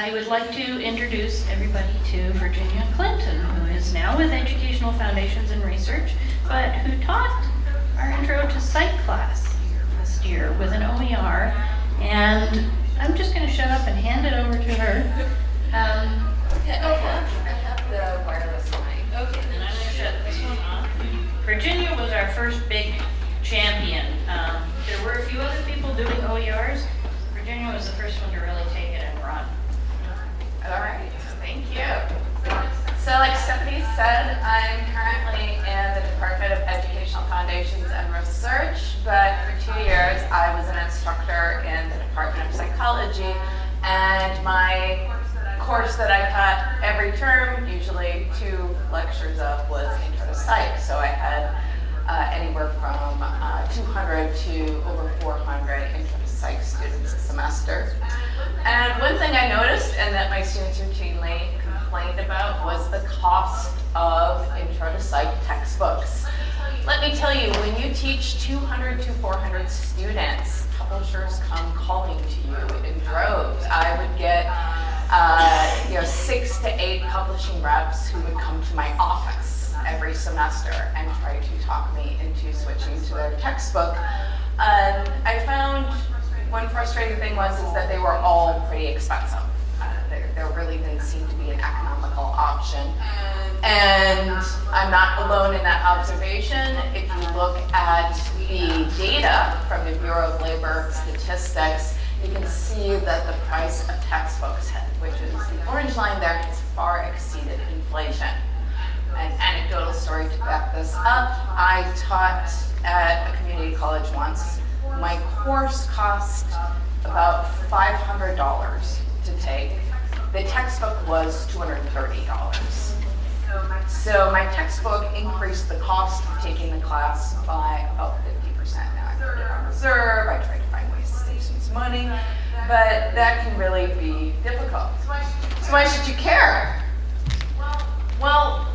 I would like to introduce everybody to Virginia Clinton, who is now with Educational Foundations and Research, but who taught our Intro to Psych class last year with an OER. And I'm just going to shut up and hand it over to her. Um, Yeah, I have, I have the wireless mic. Okay, then I'm gonna shut this one off. Virginia was our first big champion. Um, there were a few other people doing OERs. Virginia was the first one to really take it and run. All right, thank you. So like Stephanie said, I'm currently in the Department of Educational Foundations and Research, but for two years I was an instructor in the Department of Psychology, and my course that I taught every term, usually two lectures of, was Intro to Psych. So I had uh, anywhere from uh, 200 to over 400 Intro Psych students a semester. And one thing I noticed and that my students routinely complained about was the cost of Intro to Psych textbooks. Let me tell you, when you teach 200 to 400 students, publishers come calling to you in droves. I would get uh, you know, six to eight publishing reps who would come to my office every semester and try to talk me into switching to their textbook. Um, I found one frustrating thing was is that they were all pretty expensive. Uh, there, there really didn't seem to be an economical option. And I'm not alone in that observation. If you look at the data from the Bureau of Labor Statistics, you can see that the price of textbooks, which is the orange line there, has far exceeded inflation. An anecdotal story to back this up, I taught at a community college once. My course cost about $500 to take. The textbook was $230. So my textbook increased the cost of taking the class by about 50%. Now I put it on reserve, I tried to find ways to save students money, but that can really be difficult. So why should you care? Well,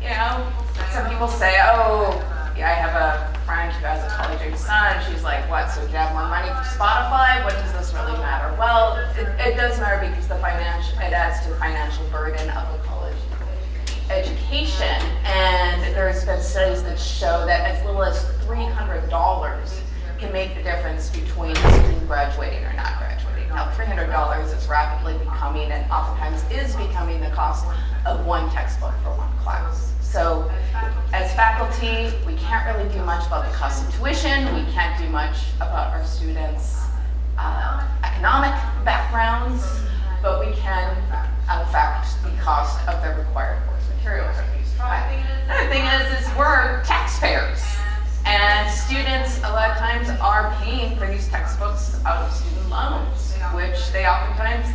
you know, some people say, oh, yeah, I have a friend who has a college age son. She's like, what, so do you have more money for Spotify? What does this really matter? Well, it, it does matter because the financial, it adds to the financial burden of a college education. And there's been studies that show that as little as $300 can make the difference between a student graduating or not graduating. Now, $300 is rapidly becoming, and oftentimes is becoming the cost of one textbook for one class. So as faculty, we can't really do much about the cost of tuition. We can't do much about our students' uh, economic backgrounds, but we can affect the cost of the required course materials try. Another thing is, is we're taxpayers. And students, a lot of times, are paying for these textbooks out of student loans, which they oftentimes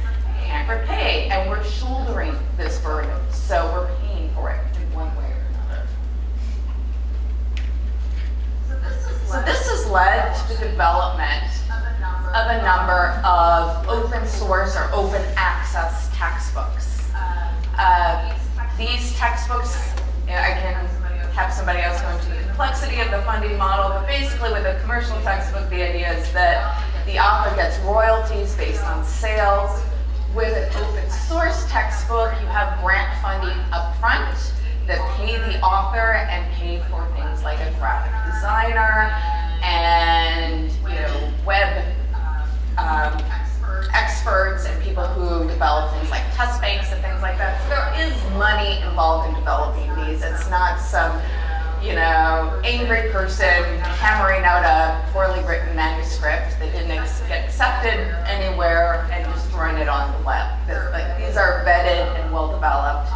can't repay, and we're shouldering this burden, so we're paying for it one way or another. So this has led to the development of a number of open source or open access textbooks. Uh, these textbooks, I can have somebody else go into the complexity of the funding model, but basically with a commercial textbook, the idea is that the author gets royalties based on sales. With an open source textbook, you have grant funding up front that pay the author and pay for things like a graphic designer and you know web um, experts and people who develop things like test banks and things like that. So there is money involved in developing these. It's not some, you know, angry person hammering out a poorly written manuscript that didn't get accepted anywhere and just throwing it on the web. like, these are vetted and well developed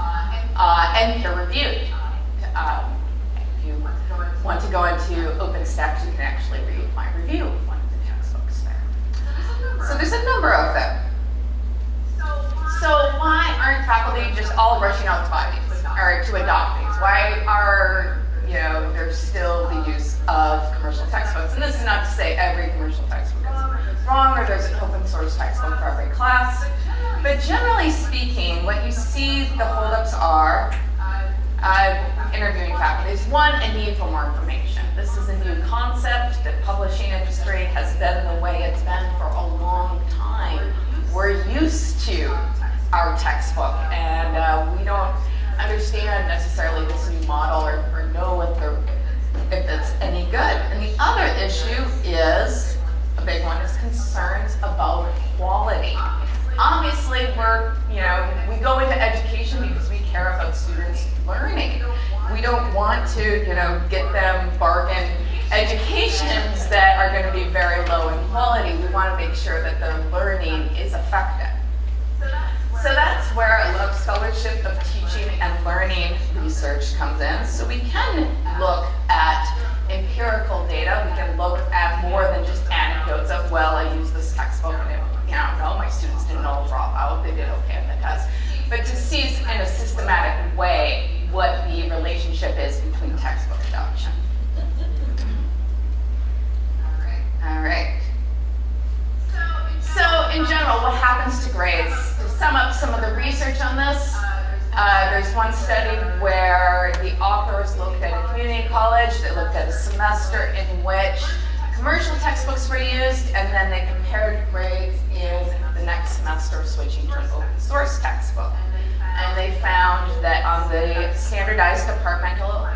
uh, and peer reviewed. Um, if you want to go into OpenStax, you can actually read my review of one of the textbooks there. So there's a number of them. So why aren't faculty just all rushing out to buy these or to adopt these? Why are you know there's still the use of commercial textbooks? And this is not to say every commercial textbook is wrong or there's an open source textbook for every class. But generally speaking, what you see the holdups are uh, interviewing faculty is one, a need for more information. This is a new concept. The publishing industry has been the way it's been know, get them bargain educations that are going to be very low in quality. We want to make sure that the learning is effective. So that's where a Love Scholarship of Teaching and Learning research comes in. So we can look at empirical data. We can look at more than just anecdotes of, well, I used this textbook and it, you know, no, my students didn't all drop out. They did okay on the test. But to see in a systematic way what the relationship is between textbook adoption. All right. So in general, what happens to grades? To sum up some of the research on this, uh, there's one study where the authors looked at a community college, they looked at a semester in which commercial textbooks were used, and then they compared grades in the next semester switching to an open source textbook. And they found that on the standardized departmental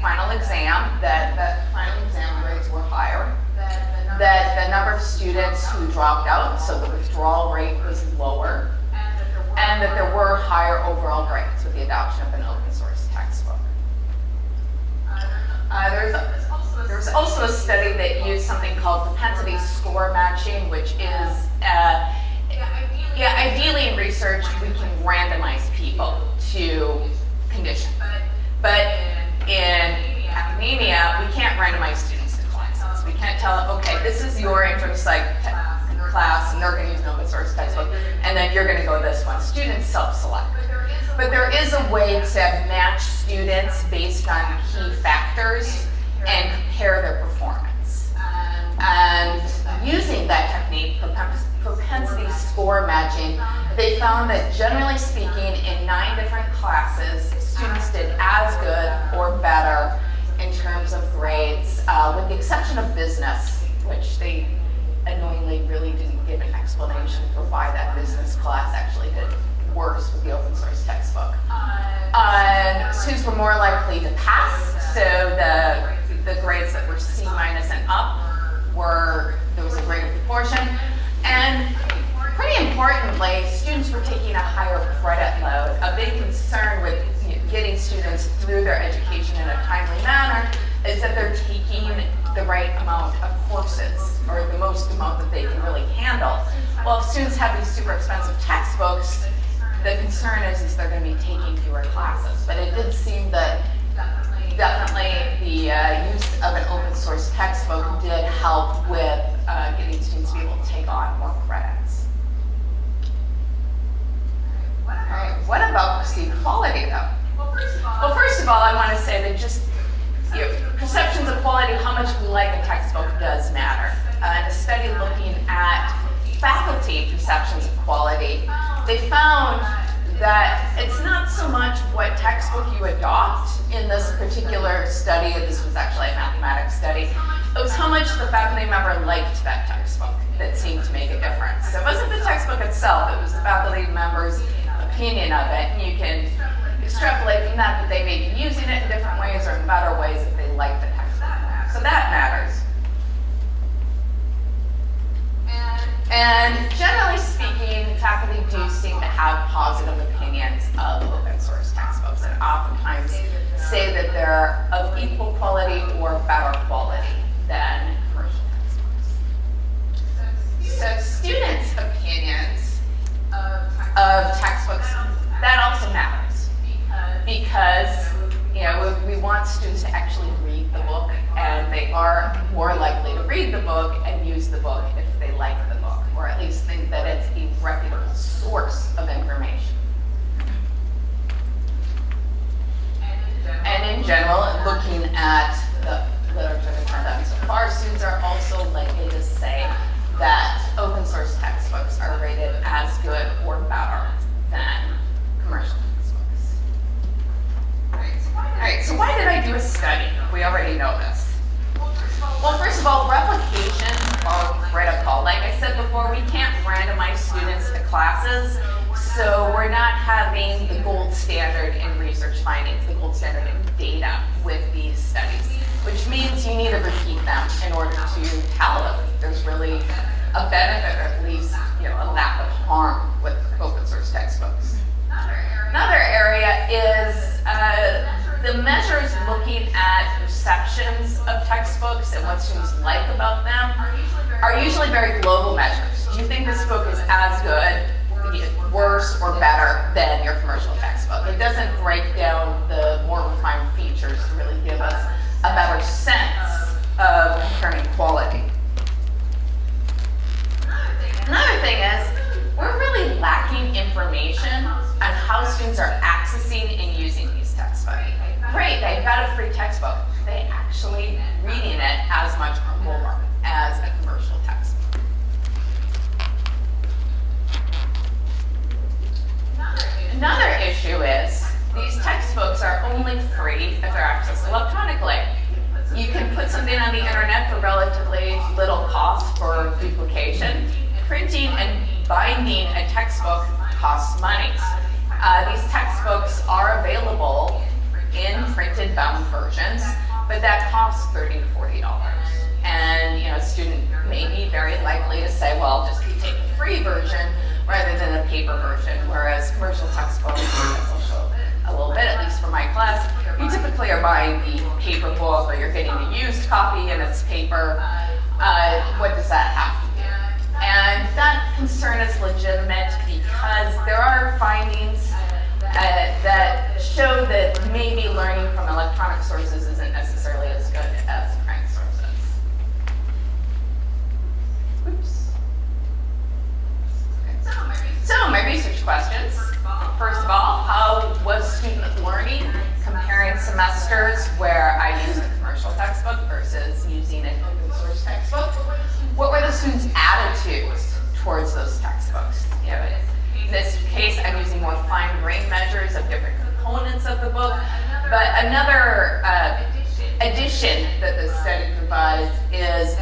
final exam, that the final exam grades were higher that the number of students who dropped out, so the withdrawal rate was lower, and that there were higher overall grades with the adoption of an open source textbook. Uh, there's, there's also a study that used something called propensity score matching, which is, uh, yeah, ideally in research, we can randomize people to condition. But in academia, we can't randomize students to classes. we can't tell, okay, this is your intro psych class, and they're going to use an open source textbook, and then you're going to go this one. Students self-select. But there is a way to match students based on key factors and compare their performance. And using that technique, propensity score matching, they found that generally speaking, in nine different classes, students did as good or better in terms of grades, uh, with the exception of business, which they annoyingly really didn't give an explanation for why that business class actually did worse with the open source textbook. Uh, students were more likely to pass, so the, the grades that were C minus and up were, there was a greater proportion. And pretty importantly, students were taking a higher credit load. A big concern with getting students through their education in a timely manner is that they're taking the right amount of courses or the most amount that they can really handle. Well, if students have these super expensive textbooks, the concern is, is they're going to be taking fewer classes. But it did seem that definitely the uh, use of an open source textbook did help with uh, getting students to be able to take on more credits. All right, what about perceived quality though? Well, first of all, I want to say that just you know, perceptions of quality, how much we like a textbook does matter. Uh, in a study looking at faculty perceptions of quality, they found that it's not so much what textbook you adopt in this particular study, this was actually a mathematics study, it was how much the faculty member liked that textbook that seemed to make a difference. So it wasn't the textbook itself, it was the faculty member's opinion of it. And you can extrapolate from that that they may be using it in different ways or in better ways if they like the textbook. So that matters. And generally speaking, faculty do seem to have positive opinions of open source textbooks and oftentimes say that they're of equal quality or better quality than commercial textbooks. So students' opinions of textbooks, that also matters because you know we, we want students to actually read the book and they are more likely to read the book and use the book if they like the or at least think that it's a reputable source of information. And in general, looking at the literature been done so far, students are also likely to say that open source textbooks are rated as good or better than commercial textbooks. Alright, so why did I do a study? We already know this. Well, first of all, replication of critical. Like I said before, we can't randomize students to classes, so we're not having the gold standard in research findings, the gold standard in data with these studies, which means you need to repeat them in order to tell if there's really a benefit or at least you know, a lack of harm with open source textbooks. Another area is the measures looking at perceptions of textbooks and what students like about them are usually very global measures. Do you think this book is as good, worse, or better than your commercial textbook? It doesn't break down the more refined features to really give us a better sense of comparing quality. Another thing is, we're really lacking information on how students are accessing and using these textbooks. Great, they've got a free textbook. They actually reading it as much or more as a commercial textbook? Another issue is these textbooks are only free if they're accessed electronically. You can put something on the internet for relatively little cost for duplication. Printing and binding a textbook costs money. Uh, these textbooks are available in printed bound versions, but that costs 30 to $40. And you know, a student may be very likely to say, well, just take the free version rather than a paper version, whereas commercial textbooks, a little bit, at least for my class, you typically are buying the paper book or you're getting a used copy and it's paper. Uh, what does that have to do? And that concern is legitimate because there are findings uh, that show that maybe learning from electronic sources isn't necessarily as good as print sources. Oops. So my research questions. First of all, how was student learning comparing semesters where I used a commercial textbook versus using an open source textbook? What were the students' attitudes towards those textbooks? In this case, I'm using more fine-grained measures of different components of the book. But another uh, addition that the study provides is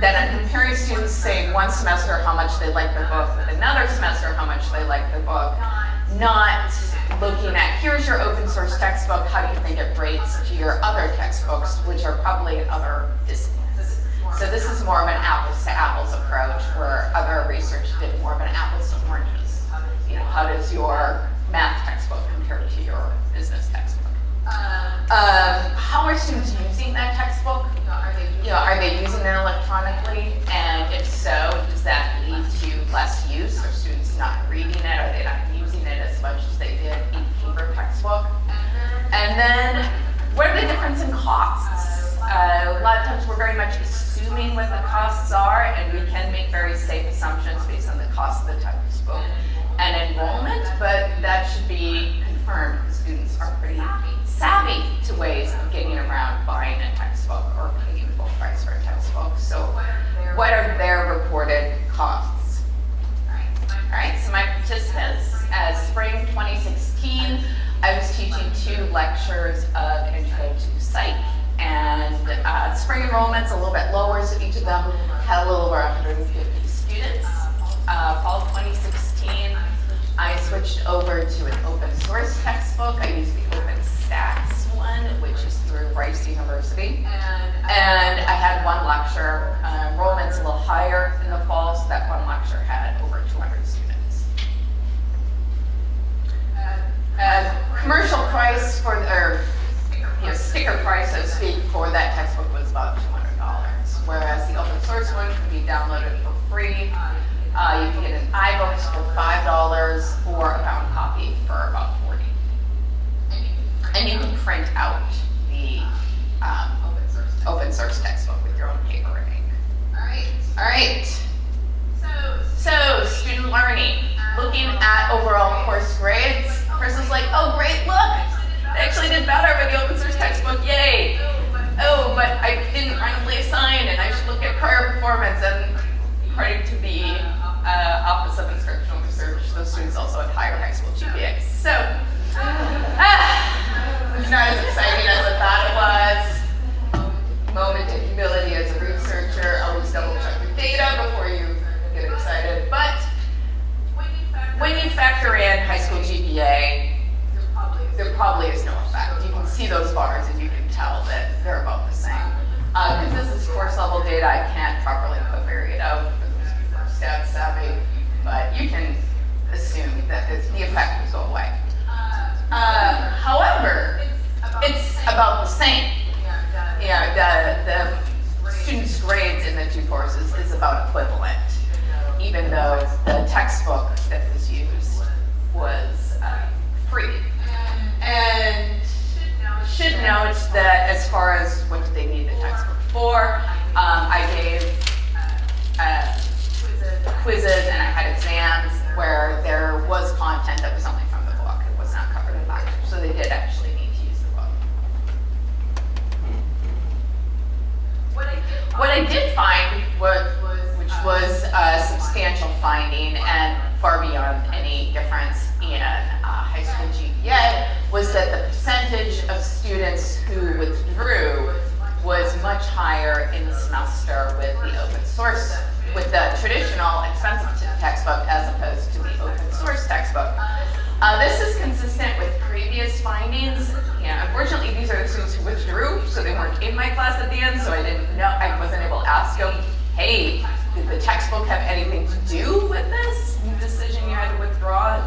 that I'm comparing students, say, one semester how much they like the book with another semester how much they like the book, not looking at here's your open source textbook, how do you think it rates to your other textbooks, which are probably in other disciplines. So this is more of an apples to apples approach where other research did more of an apples to oranges you know, how does your math textbook compare to your business textbook? Um, how are students using that textbook? You know, are they using it electronically? And if so, does that lead to less use? Are students not reading it? Are they not using it as much as they did in the paper textbook? And then, what are the difference in costs? Uh, a lot of times we're very much assuming what the costs are, and we can make very safe assumptions based on the cost of the textbook and enrollment, but that should be confirmed because students are pretty savvy to ways of getting around buying a textbook or paying full price for a textbook. So what are their reported costs? All right, so my participants, as spring 2016, I was teaching two lectures of Intro to Psych, and uh, spring enrollment's a little bit lower, so each of them had a little over 150 students. Uh, fall 2016, I switched over to an open source textbook. I used the OpenStax one, which is through Rice University. And I had one lecture. Uh, enrollment's a little higher in the fall, so that one lecture had over 200 students. And commercial price for, or you know, sticker price, so to speak, for that textbook was about $200, whereas the open source one can be downloaded for free. Uh, you can get an iBooks for $5 or a bound copy for about 40 And you can print out the um, open source textbook with your own paper and ink. All right. All right. So, so student learning. Looking at overall course grades, person's like, oh great, look, I actually did better with the open source textbook, yay. Oh, but I didn't randomly assign and I should look at prior performance and according to the uh, Office of Instructional Research, those students also have higher high school GPAs. So, uh, it's not as exciting as I thought it was. Moment of humility as a researcher, always double check your data before you get excited. But when you factor in high school GPA, there probably is no effect. You can see those bars and you can tell that they're about the same. Because uh, this is course level data, I can't properly put varied out stat savvy, but you can assume that the the effect go away. Uh, however, it's about the same. Yeah, the, the students' grades in the two courses is about equivalent, even though the textbook that was used was uh, free. And should note that as far as what did they need the textbook for, um, I gave uh, quizzes and I had exams where there was content that was only from the book. It was not covered in lecture, so they did actually need to use the book. What I did find, what, which was a substantial finding and far beyond any difference in uh, high school GPA, was that the percentage of students who withdrew was much higher in the semester with the open source, with the traditional expensive textbook as opposed to the open source textbook. Uh, this is consistent with previous findings. Yeah, unfortunately, these are the students who withdrew, so they weren't in my class at the end, so I didn't know, I wasn't able to ask them, hey, did the textbook have anything to do with this decision you had to withdraw?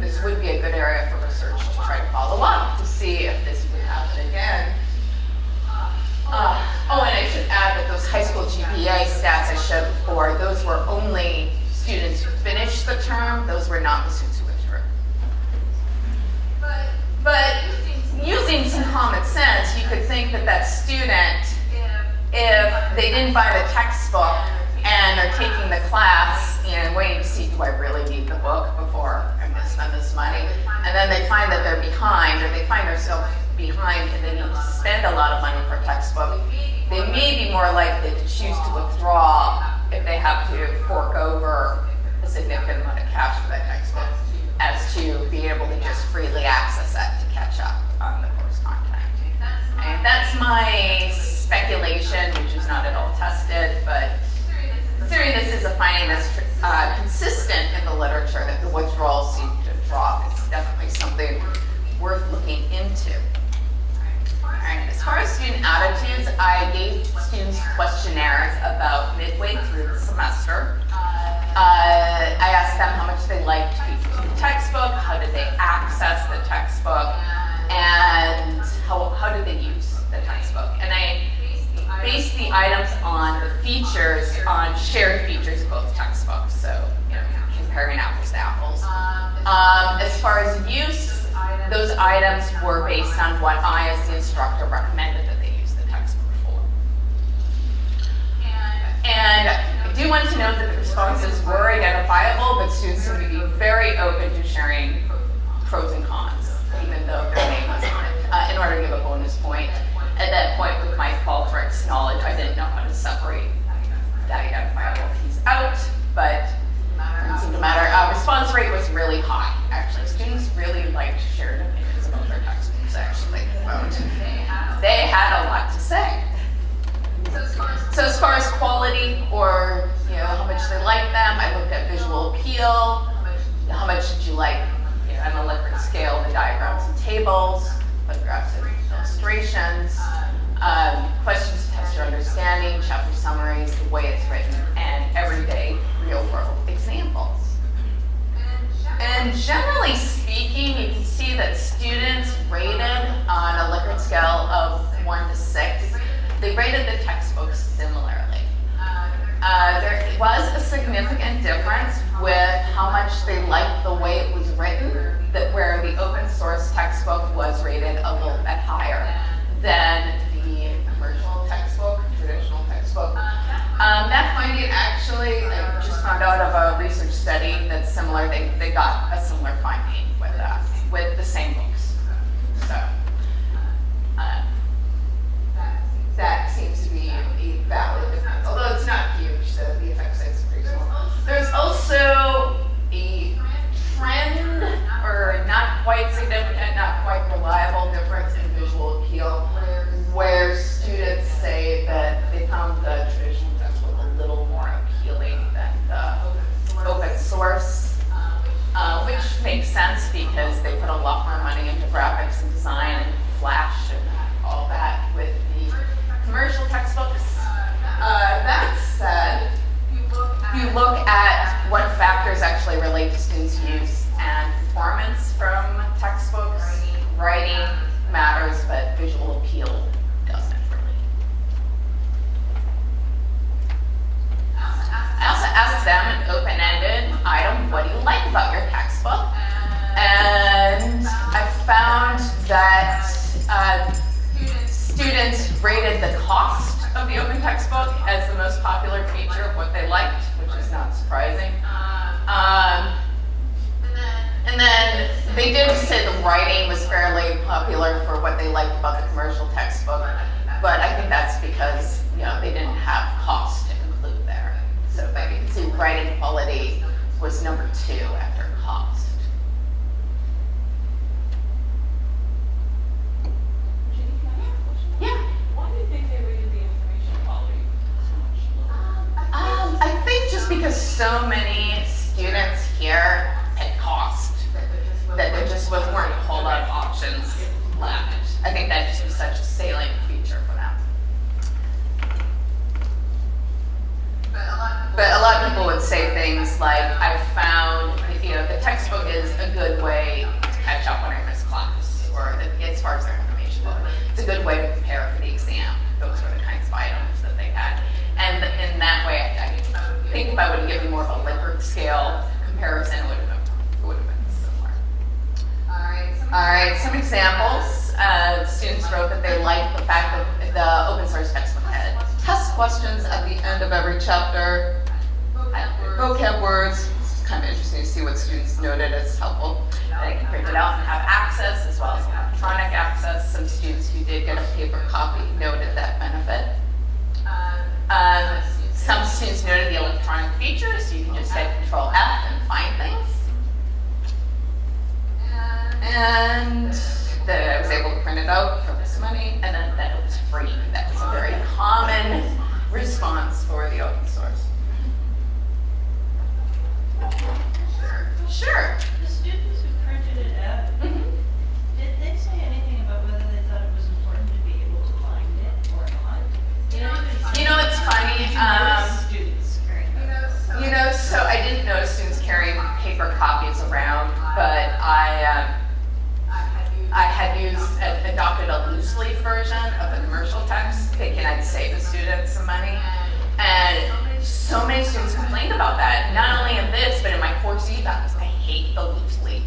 This would be a good area for research to try to follow up to see if this would happen again. Uh, oh, and I should add that those high school GPA stats I showed before, those were only students who finished the term, those were not the students who withdrew. But using some common sense, you could think that that student, if they didn't buy the textbook and are taking the class and waiting to see, do I really need the book before I'm gonna spend this money? And then they find that they're behind, or they find themselves behind and they need to spend a lot of money for textbook, they may be more likely to choose to withdraw if they have to fork over a significant amount of cash for that textbook as to be able to just freely access it to catch up on the course content. And that's my speculation, which is not at all tested, but considering this is a finding that's uh, consistent in the literature that the withdrawals seem to drop, it's definitely something worth looking into. Alright, as far as student attitudes, I gave students questionnaires about midway through the semester. Uh, I asked them how much they liked the textbook, how did they access the textbook, and how, how did they use the textbook. And I based the items on the features, on shared features of both textbooks, so you know, comparing apples to apples. Um, as far as use, those items were based on what I, as the instructor, recommended that they use the textbook for. And I do want to note that the responses were identifiable, but students seem to be very open to sharing pros and cons, even though their name was on it. Uh, in order to give a bonus point, at that point with my Qualtrics knowledge, I didn't know how to separate the identifiable piece out, but it didn't seem to matter. Uh, response rate was really high, actually. Students really liked shared opinions about their textbooks, actually. They had a lot to say. So as far as quality or you know how much they like them, I looked at visual appeal. How much did you like you know, on a Likert scale the diagrams and tables, photographs and illustrations, um, questions to test your understanding, chapter summaries, the way it's written, and everyday real world examples. And generally speaking, you can see that students rated on a Likert scale of one to six, they rated the textbooks similarly. Uh, there was a significant difference with how much they liked the way it was written, that where the open source textbook was rated a little bit higher than the commercial textbook, traditional textbook. Um, that finding actually, I just found out of a research study that's similar, they, they got a similar finding with that, with the same books. So, uh, that seems to be a valid difference, although it's not huge, so the effect size is pretty small. There's also a trend, or not quite significant, not quite reliable difference in visual appeal, where students say that they found the traditional textbook a little more appealing than the open source. uh, which makes sense because they put a lot more money into graphics and design and Flash and all that with the commercial textbooks. Uh, that said, you look at what factors actually relate to students' use and performance from textbooks. Writing matters, but visual appeal doesn't really. Asked them an open-ended item, what do you like about your textbook? And I found that uh, students rated the cost of the open textbook as the most popular feature of what they liked, which is not surprising. Um, and then they did say the writing was fairly popular for what they liked about the commercial textbook, but I think that's because you know they didn't have cost to include there. So but you writing quality was number two after cost. Yeah. Why do you think they rated the information quality so much lower? Um, I think just because so many students here had cost, that there just was- weren't a whole lot of options left. I think that just was such a salient feature for them. But a lot of people would say things like, I found, you know, the textbook is a good way to catch up when I miss class, or the- as far as their information book. It's a good way to prepare for the exam. Those were the kinds of items that they had. And in that way, I, I think if I would give you more of a Likert scale comparison, it would have been, it would have been similar. All right, some examples. Uh, students wrote that they liked the fact that the open source textbook had test questions at the end of every chapter. Vocab words, it's kind of interesting to see what students noted as helpful. They can print it out and have access as well as electronic access. Some students who did get a paper copy noted that benefit. Um, some students noted the electronic features. So You can just hit Control F and find things. And that I was able to print it out for this money, and then that it was free. That was a very common response for the open source. Sure. The students who printed it out, did they say anything about whether they thought it was important to be able to find it or not? You know, You know, it's funny. You Um, notice students carrying them? You know, so I didn't notice students carrying paper copies around, but I, um, I had used, ad- adopted a loose leaf version of the commercial text, thinking I'd save the students some money. And so many students complained about that, not only in this, but in my course evals. I hate the loose leaf.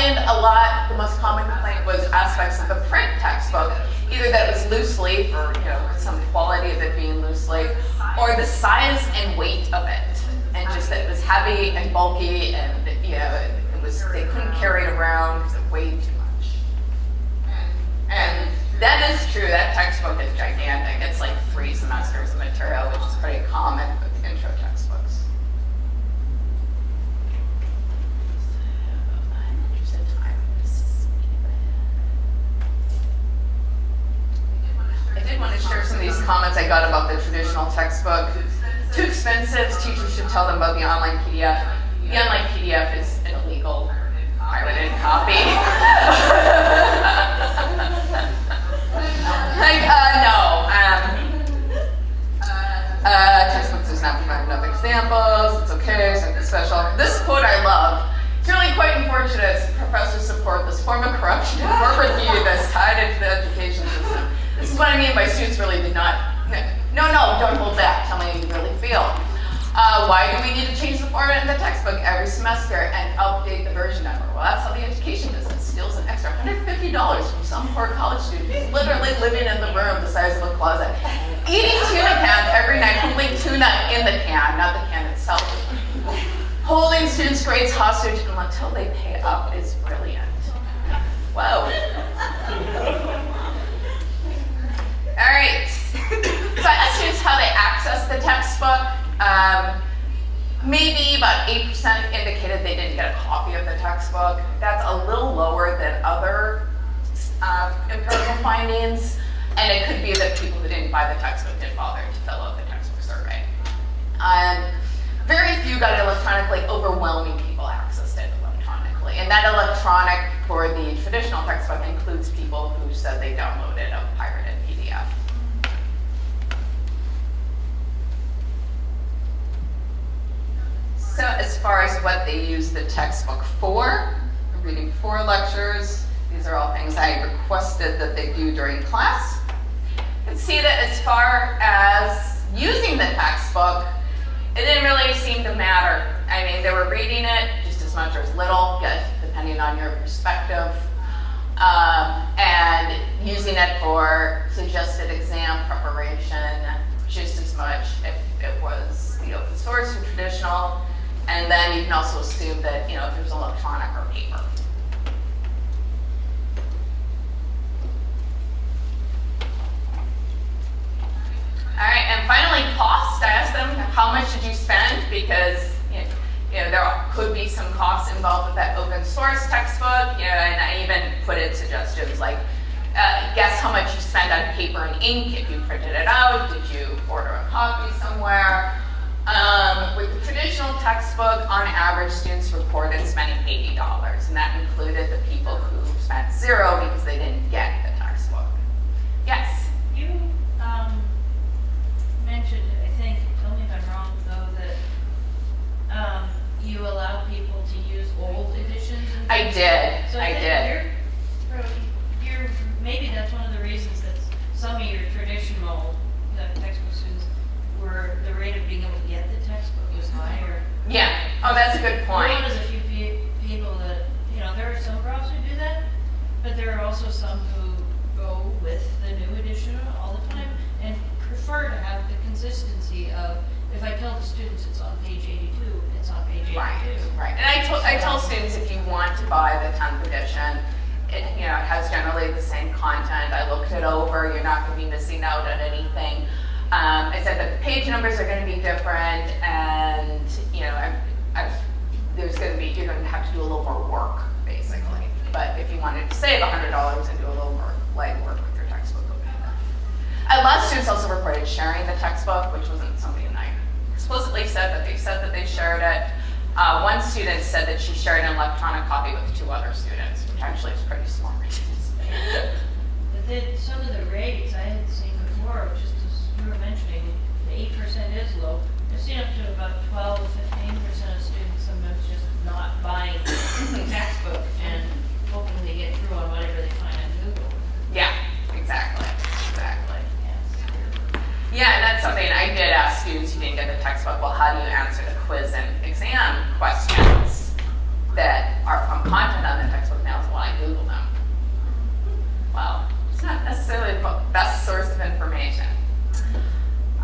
A lot, the most common complaint was aspects of the print textbook, either that it was loose leaf or, you know, some quality of it being loose leaf, or the size and weight of it, and just that it was heavy and bulky and, you know, it was, they couldn't carry it around because it weighed too much. And that is true, that textbook is gigantic. It's like three semesters of material, which is pretty common with intro textbooks. So, I'm interested in time. Just skip ahead. I did want to share some of these comments I got about the traditional textbook. Too expensive, teachers should tell them about the online PDF. The online PDF is an illegal pirated copy. Like, uh, no, um, uh, textbook does not provide enough examples, it's okay, something special. This quote I love. It's really quite unfortunate as professors support this form of corruption and corporate view that's tied into the education system. This is what I mean by students really did not, no, no, don't hold back, tell me how you really feel. Uh, why do we need to change the format in the textbook every semester and update the version number? Well, that's how the education business steals an extra $150 from some poor college student who's literally living in the room the size of a closet, eating tuna cans every night, putting tuna in the can, not the can itself. Holding students' grades hostage until they pay up is brilliant. Whoa. All right. So I asked students how they access the textbook. Um, maybe about 8% indicated they didn't get a copy of the textbook. That's a little lower than other um, empirical findings. And it could be that people who didn't buy the textbook didn't bother to fill out the textbook survey. Um, very few got it electronically, overwhelming people accessed it electronically. And that electronic for the traditional textbook includes people who said they downloaded a pirated PDF. So as far as what they use the textbook for, reading before lectures, these are all things I requested that they do during class. Can see that as far as using the textbook, it didn't really seem to matter. I mean, they were reading it just as much or as little, yeah, depending on your perspective, um, and using it for suggested exam preparation just as much if it was the open source or traditional. And then you can also assume that, you know, if there's electronic or paper. All right, and finally, cost. I asked them, how much did you spend? Because, you know, you know, there could be some costs involved with that open source textbook, you know, and I even put in suggestions like, uh, guess how much you spent on paper and ink if you printed it out, did you order a copy somewhere? Um, with the traditional textbook, on average, students reported spending $80, and that included the people who spent zero because they didn't get the textbook. Yes? You, um, mentioned, I think, tell me if I'm wrong, though, that, um, you allow people to use old editions and I things. did, So I think did. You're, you're, maybe that's one of the reasons that some of your traditional uh, textbook students were, the rate of being able to get the textbook was higher. Yeah, oh, that's a good We're point. one of the few pe- people that, you know, there are some profs who do that, but there are also some who go with the new edition all the time and prefer to have the consistency of, if I tell the students it's on page eighty-two, it's on page Right, eighty-two. right. And I told, I tell students if you want to buy the 10th edition, it, you know, it has generally the same content. I looked it over, you're not gonna be missing out on anything. Um, I said that the page numbers are gonna be different and, you know, I, I, there's gonna be, you're gonna have to do a little more work, basically. But if you wanted to save $100 and do a little more legwork with your textbook, it would be better. A lot of students also reported sharing the textbook, which wasn't something I explicitly said, but they said that they shared it. Uh, one student said that she shared an electronic copy with two other students, which actually is pretty smart. But then some of the rates I had seen before, just as you were mentioning, the eight percent is low. I've seen up to 15 percent of students sometimes just not buying the textbook and hoping they get through on whatever they find on Google. yeah, exactly, exactly. Yes. Yeah, and that's something I did ask students who didn't get the textbook, well, how do you answer the quiz and exam questions that are from content on the textbook now? Well, I Google them. Well, it's not necessarily the best source of information.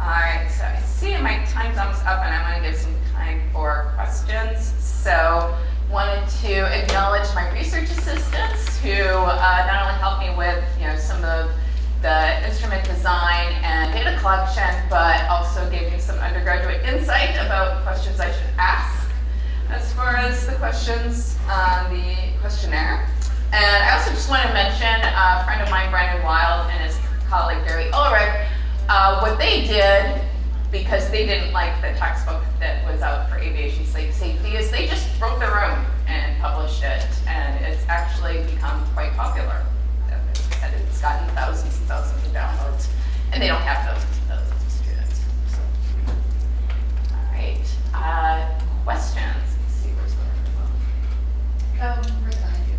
All right, so I see my time's almost up and I want to give some time for questions. So wanted to acknowledge my research assistants who uh, not only helped me with, you know, some of the instrument design and data collection, but also gave me some undergraduate insight about questions I should ask as far as the questions on the questionnaire. And I also just want to mention a friend of mine, Brandon Wild, and his colleague Gary Ulrich, uh, what they did, because they didn't like the textbook that was out for aviation safety, is they just wrote their own and published it, and it's actually become quite popular. And it's gotten thousands and thousands of downloads, and they don't have thousands and thousands of students. All right, uh, questions? Let's see, where's the microphone? Um, right behind you.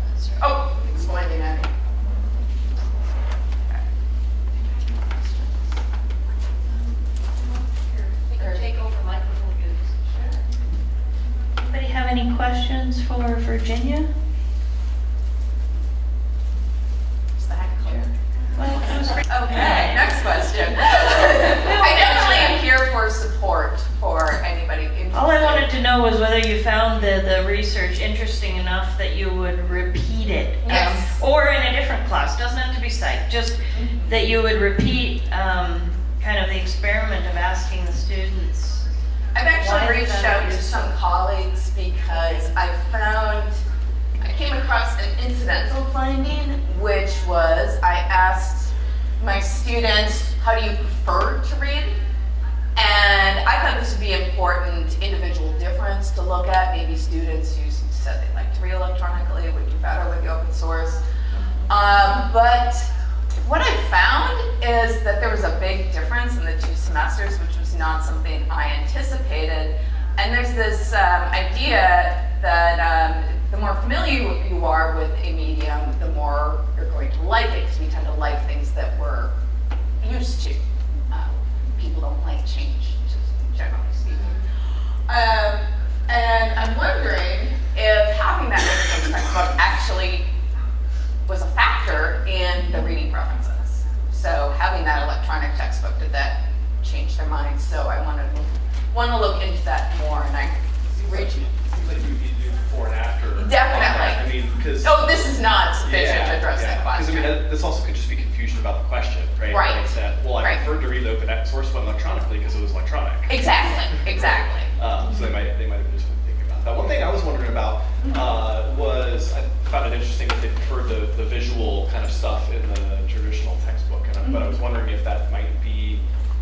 Uh, sorry. Oh, it's blinding at me. We can take over microphone use. Anybody have any questions for Virginia? know was whether you found the, the research interesting enough that you would repeat it. um, Yes. Or in a different class, doesn't have to be psych, just that you would repeat, um, kind of the experiment of asking the students. I've Why actually is reached that out to useful? some colleagues because I found, I came across an incidental finding, which was I asked my students, how do you prefer to read? And I thought this would be important individual difference to look at. Maybe students who said they like to read electronically would do better with the open source. Um, but what I found is that there was a big difference in the two semesters, which was not something I anticipated. And there's this um, idea that um, the more familiar you are with a medium, the more you're going to like it, because we tend to like things that we're used to. Um, people don't like change, just generally speaking. Um, and I'm wondering if having that open textbook actually was a factor in the reading preferences. So having that electronic textbook, did that change their minds? So I want to want to look into that more, and I reach. Seems like we need to do before and after. Definitely. I mean, because. Oh, this is not sufficient to address that Because I mean, that- this also could just be confusion about the question, right? Right. Like that, well, I Right. preferred to read the open source one electronically because it was electronic. exactly, exactly. Um, so they might, they might have just been thinking about that. One thing I was wondering about, uh, was, I found it interesting that they preferred the, the visual kind of stuff in the traditional textbook. And I- But I was wondering if that might be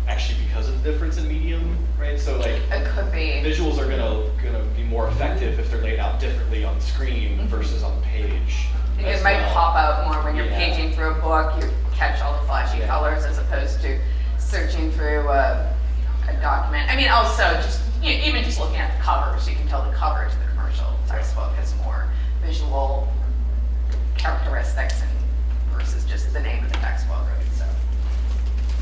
actually because of the difference in medium, right? So like, It could be. visuals are gonna, gonna be more effective if they're laid out differently on the screen mm-hmm. versus on the page. It might well. pop out more when you're Yeah. paging through a book. You catch all the flashy Yeah. colors as opposed to searching through a, a document. I mean, also just you know, even just looking at the covers, you can tell the cover to the commercial textbook has more visual characteristics and versus just the name of the textbook. Right? So,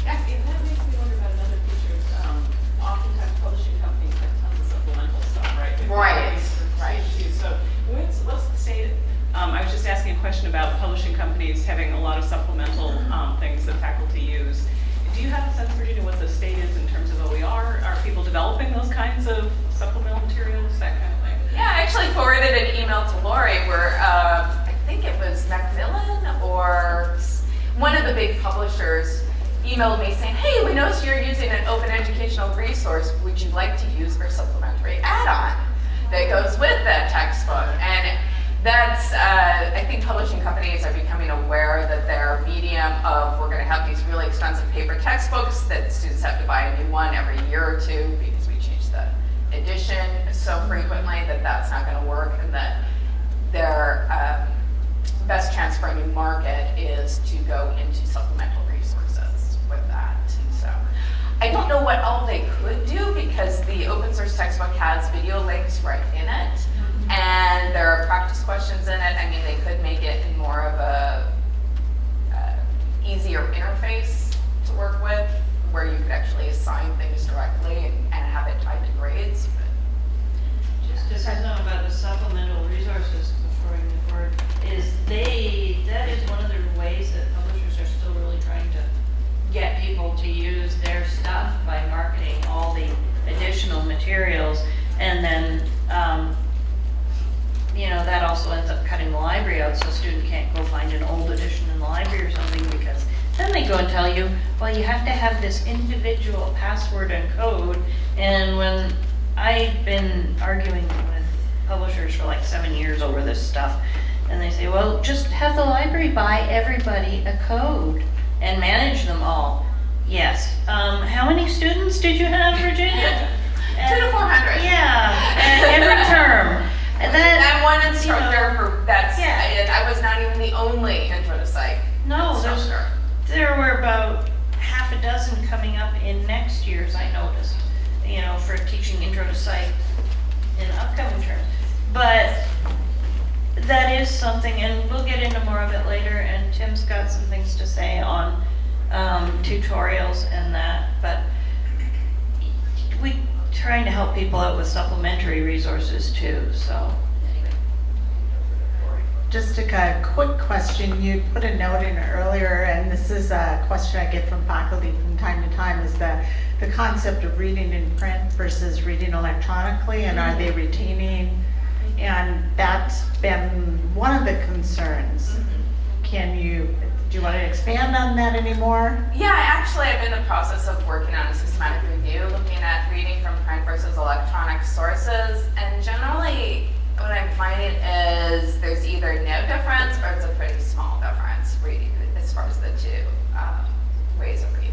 That makes me wonder about another feature, um, oftentimes publishing companies have tons of supplemental stuff, right? They've Right, right. So what's, what's the state, um, I was just asking a question about publishing companies having a lot of supplemental, um, things that faculty use. Do you have a sense, Virginia, what the state is in terms of OER? Are people developing those kinds of supplemental materials, that kind of thing? Yeah, I actually forwarded an email to Lori where um, I think it was Macmillan or one of the big publishers emailed me saying, hey, we noticed you're using an open educational resource. Would you like to use our supplementary add-on that goes with that textbook? And that's, uh, I think publishing companies are becoming aware that their medium of, we're gonna have these really expensive paper textbooks that students have to buy a new one every year or two because we change the edition so frequently that that's not gonna work and that their um, best chance for a new market is to go into supplemental with that. So I don't know what all they could do because the open source textbook has video links right in it. And there are practice questions in it. I mean, they could make it more of a uh, easier interface to work with where you could actually assign things directly and, and have it tied to grades. But Just to say something about the supplemental resources before move forward, is they, that is one of the ways that publishers are still really get people to use their stuff by marketing all the additional materials. And then, um, you know, that also ends up cutting the library out, so a student can't go find an old edition in the library or something, because then they go and tell you, well, you have to have this individual password and code. And when I've been arguing with publishers for like seven years over this stuff, and they say, well, just have the library buy everybody a code and manage them all. Yes. Um, how many students did you have, Virginia? Two to 400. Yeah, and every term. And that, I'm one instructor for, that's, Yeah. and I was not even the only intro to psych no, instructor. there were about half a dozen coming up in next year's, I noticed, you know, for teaching intro to psych in upcoming terms. But that is something, and we'll get into more of it later, and Tim's got some things to say on um, tutorials and that, but we trying to help people out with supplementary resources too, so. anyway. Just a quick question. You put a note in earlier, and this is a question I get from faculty from time to time, is the, the concept of reading in print versus reading electronically, and are they retaining? And that's been one of the concerns. Can you, do you want to expand on that anymore? Yeah, actually I actually am in the process of working on a systematic review, looking at reading from print versus electronic sources. And generally, what I'm finding is there's either no difference or it's a pretty small difference reading as far as the two um, ways of reading.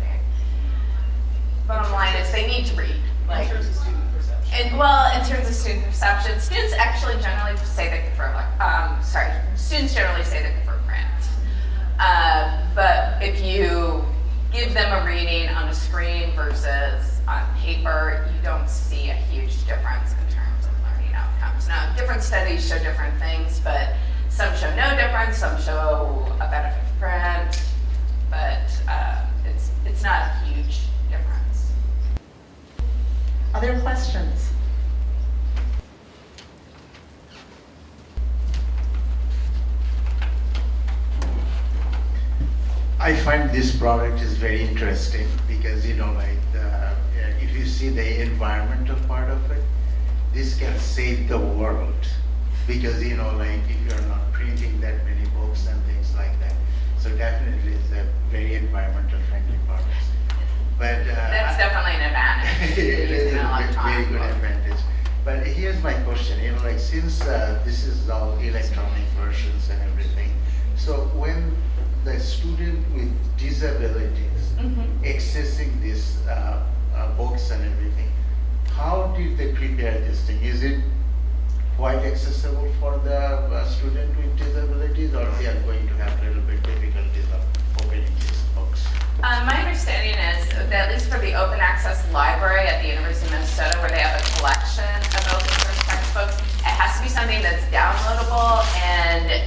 Bottom line is they need to read. In Like, terms of student perception. And well, in terms of student perception, students actually generally say they prefer, like, um, sorry, students generally say they prefer print. Uh, but if you give them a reading on a screen versus on paper, you don't see a huge difference in terms of learning outcomes. Now, different studies show different things, but some show no difference, some show a benefit to print, but uh, it's it's not a huge. Other questions? I find this product is very interesting because, you know, like, the, uh, if you see the environmental part of it, this can save the world. Because, you know, like, if you're not printing that many books and things like that. So definitely it's a very environmental. But. uh, That's definitely an advantage. It is a ve- very good advantage. But here's my question, you know, like since uh, this is all electronic versions and everything, so when the student with disabilities Mhm. accessing these uh, uh, books and everything, how did they prepare this thing? Is it quite accessible for the uh, student with disabilities or they are going to have a little bit difficulties of opening these Uh, my understanding is that at least for the open access library at the University of Minnesota, where they have a collection of open source textbooks, it has to be something that's downloadable and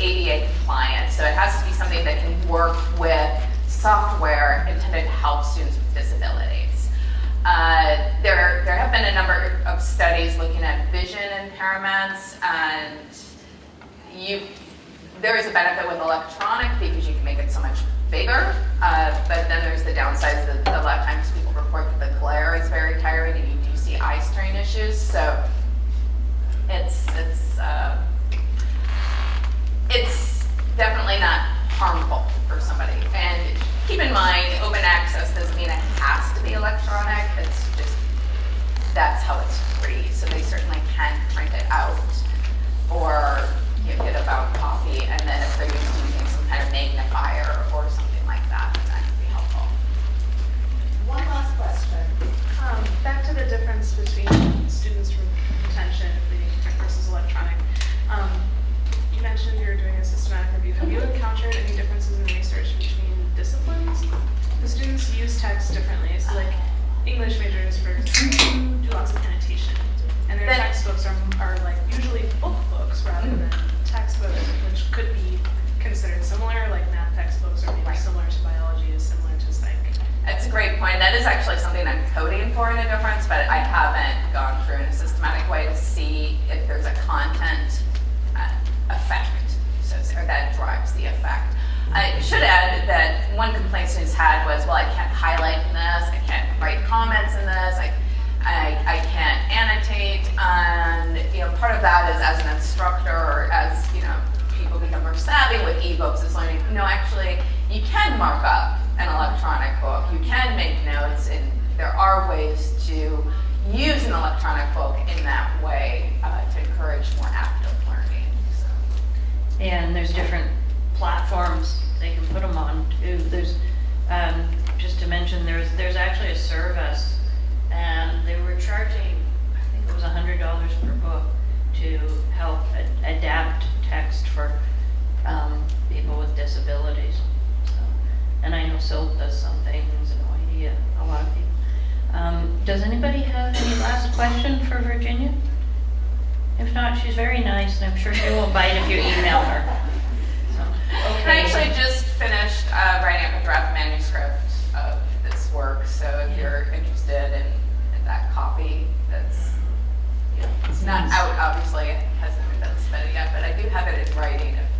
ADA compliant. So it has to be something that can work with software intended to help students with disabilities. Uh, there, there have been a number of studies looking at vision impairments and you, there is a benefit with electronic because you can make it so much bigger, uh, but then there's the downsides that a lot of times people report that the glare is very tiring and you do see eye strain issues. So it's it's uh, it's definitely not harmful for somebody. And keep in mind, open access doesn't mean it has to be electronic. It's just that's how it's free. So they certainly can print it out or you know, get a bound copy. And then if they're using kind of magnifier or something like that, that could be helpful. One last question. Um, back to the difference between students from reading print versus electronic. Um, you mentioned you were doing a systematic review. Have you encountered any differences in research between disciplines? The students use text differently. So like English majors, for example, do lots of annotation. And their textbooks are, are like usually book books rather than textbooks, which could be considered similar, like math textbooks are maybe Right. similar to biology is similar to psych. That's a great point. That is actually something I'm coding for in a difference, but I haven't gone through in a systematic way to see if there's a content uh, effect, so, or that drives the effect. I should add that one complaint students had was, well, I can't highlight in this, I can't write comments in this, I, I, I can't annotate, and, you know, part of that is as an instructor or as, you know, people become more savvy with ebooks is learning, no, actually, you can mark up an electronic book, you can make notes, and there are ways to use an electronic book in that way uh, to encourage more active learning. So. And there's different platforms they can put them on too. There's, um, just to mention, there's, there's actually a service and they were charging, I think it was hundred dollars per book to help a- adapt text for, um, people with disabilities. So, And I know Silk does some things and OID, a lot of people. Um, does anybody have any last question for Virginia? If not, she's very nice and I'm sure she won't bite if you email her. So, I actually just finished uh, writing up a draft manuscript of this work, so if you're interested in, in that copy, that's, you know, it's not out, obviously, it hasn't but yeah, but I do have it in writing if